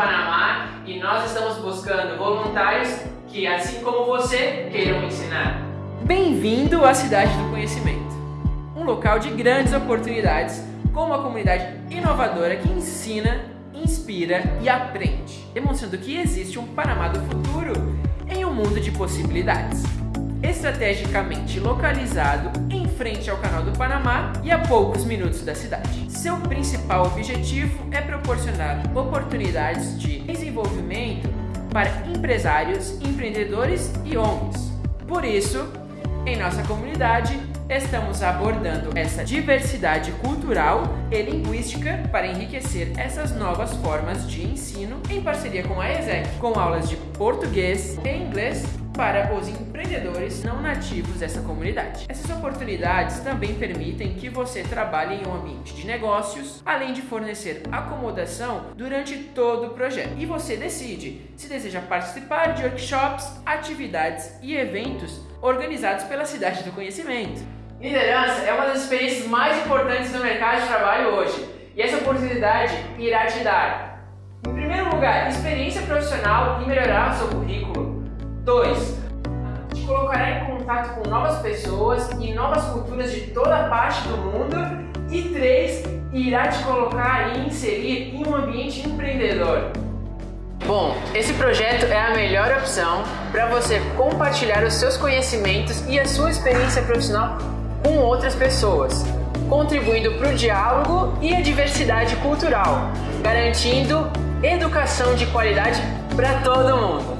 Panamá e nós estamos buscando voluntários que, assim como você, queiram ensinar. Bem-vindo à Cidade do Conhecimento, um local de grandes oportunidades com uma comunidade inovadora que ensina, inspira e aprende, demonstrando que existe um Panamá do futuro em um mundo de possibilidades. Estrategicamente localizado em frente ao Canal do Panamá e a poucos minutos da cidade. Seu principal objetivo é proporcionar oportunidades de desenvolvimento para empresários, empreendedores e ONGs. Por isso, em nossa comunidade, estamos abordando essa diversidade cultural e linguística para enriquecer essas novas formas de ensino em parceria com a ESEC, com aulas de português e inglês para os empreendedores não nativos dessa comunidade. Essas oportunidades também permitem que você trabalhe em um ambiente de negócios, além de fornecer acomodação durante todo o projeto. E você decide se deseja participar de workshops, atividades e eventos organizados pela Cidade do Conhecimento. Liderança é uma das experiências mais importantes no mercado de trabalho hoje, e essa oportunidade irá te dar, em primeiro lugar, experiência profissional e melhorar o seu currículo. 2. Contato com novas pessoas e novas culturas de toda parte do mundo. E 3. Irá te colocar e inserir em um ambiente empreendedor. Bom, esse projeto é a melhor opção para você compartilhar os seus conhecimentos e a sua experiência profissional com outras pessoas, contribuindo para o diálogo e a diversidade cultural, garantindo educação de qualidade para todo mundo.